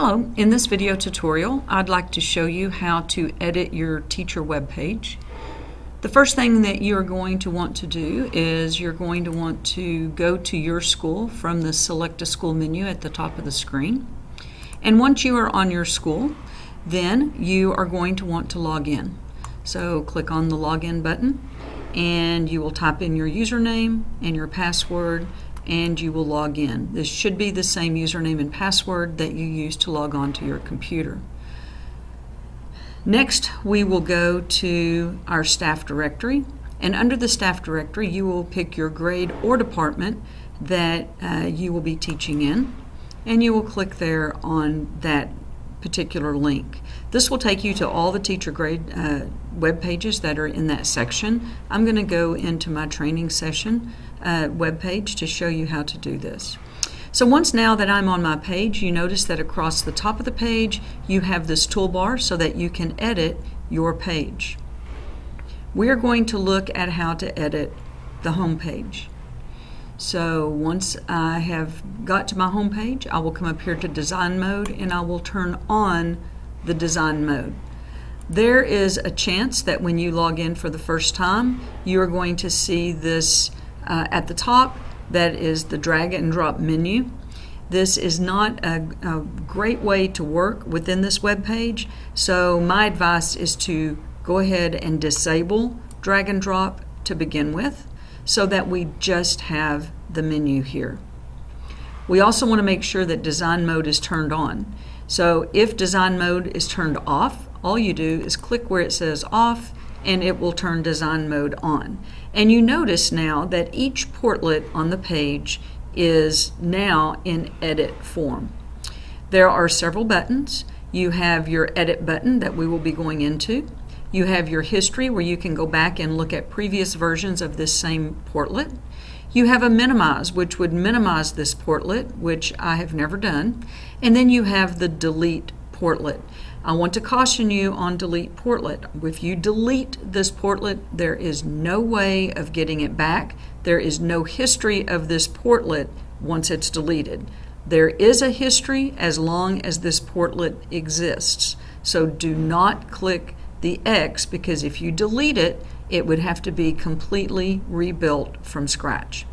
Hello, in this video tutorial I'd like to show you how to edit your teacher web page. The first thing that you're going to want to do is you're going to want to go to your school from the select a school menu at the top of the screen. And once you are on your school, then you are going to want to log in. So click on the login button and you will type in your username and your password and you will log in. This should be the same username and password that you use to log on to your computer. Next, we will go to our staff directory, and under the staff directory, you will pick your grade or department that uh, you will be teaching in, and you will click there on that particular link. This will take you to all the teacher grade uh, web pages that are in that section. I'm going to go into my training session uh, web page to show you how to do this. So once now that I'm on my page, you notice that across the top of the page you have this toolbar so that you can edit your page. We are going to look at how to edit the home page. So once I have got to my home page, I will come up here to design mode and I will turn on the design mode. There is a chance that when you log in for the first time, you are going to see this uh, at the top that is the drag and drop menu. This is not a, a great way to work within this web page, so my advice is to go ahead and disable drag and drop to begin with so that we just have the menu here. We also want to make sure that design mode is turned on. So if design mode is turned off, all you do is click where it says off and it will turn design mode on. And you notice now that each portlet on the page is now in edit form. There are several buttons. You have your edit button that we will be going into. You have your history where you can go back and look at previous versions of this same portlet. You have a minimize, which would minimize this portlet, which I have never done. And then you have the delete portlet. I want to caution you on delete portlet. If you delete this portlet, there is no way of getting it back. There is no history of this portlet once it's deleted. There is a history as long as this portlet exists. So do not click the X because if you delete it, it would have to be completely rebuilt from scratch.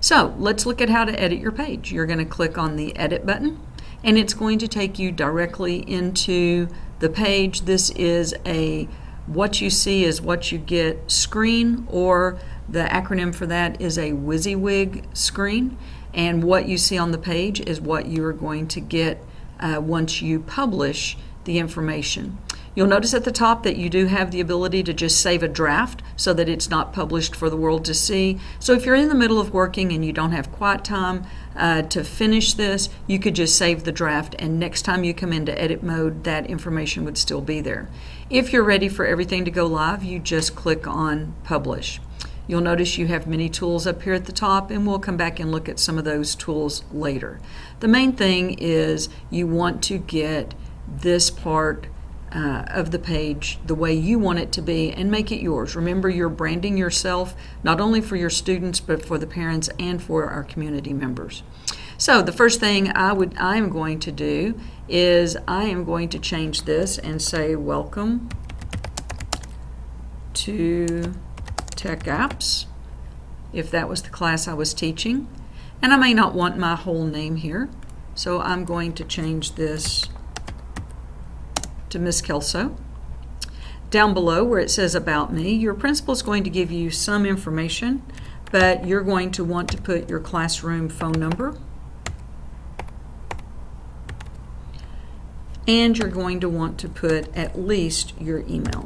So let's look at how to edit your page. You're going to click on the Edit button and it's going to take you directly into the page. This is a what you see is what you get screen or the acronym for that is a WYSIWYG screen and what you see on the page is what you are going to get uh, once you publish the information. You'll notice at the top that you do have the ability to just save a draft so that it's not published for the world to see. So if you're in the middle of working and you don't have quiet time uh, to finish this, you could just save the draft and next time you come into edit mode, that information would still be there. If you're ready for everything to go live, you just click on publish. You'll notice you have many tools up here at the top and we'll come back and look at some of those tools later. The main thing is you want to get this part uh, of the page the way you want it to be and make it yours. Remember, you're branding yourself not only for your students but for the parents and for our community members. So the first thing I would I am going to do is I am going to change this and say welcome to Tech Apps if that was the class I was teaching. And I may not want my whole name here, so I'm going to change this to Miss Kelso. Down below where it says About Me, your principal is going to give you some information, but you're going to want to put your classroom phone number and you're going to want to put at least your email.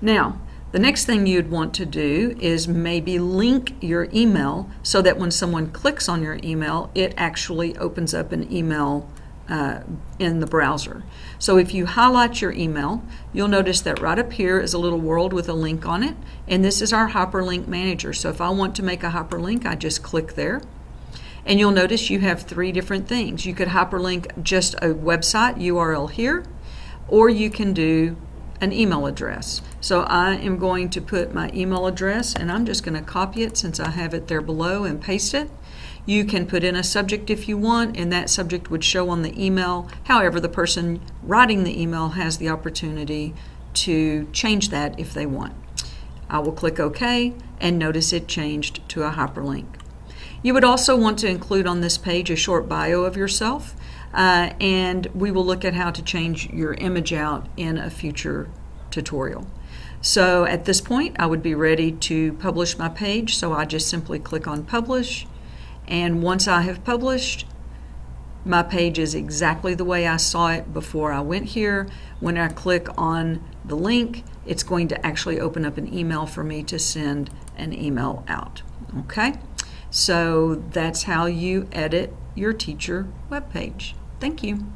Now, the next thing you'd want to do is maybe link your email so that when someone clicks on your email, it actually opens up an email uh, in the browser. So if you highlight your email, you'll notice that right up here is a little world with a link on it, and this is our hyperlink manager. So if I want to make a hyperlink, I just click there. And you'll notice you have three different things. You could hyperlink just a website URL here, or you can do an email address. So I am going to put my email address and I'm just going to copy it since I have it there below and paste it. You can put in a subject if you want, and that subject would show on the email. However, the person writing the email has the opportunity to change that if they want. I will click OK, and notice it changed to a hyperlink. You would also want to include on this page a short bio of yourself, uh, and we will look at how to change your image out in a future tutorial. So at this point, I would be ready to publish my page, so I just simply click on Publish, and once I have published, my page is exactly the way I saw it before I went here. When I click on the link, it's going to actually open up an email for me to send an email out. Okay, so that's how you edit your teacher web page. Thank you.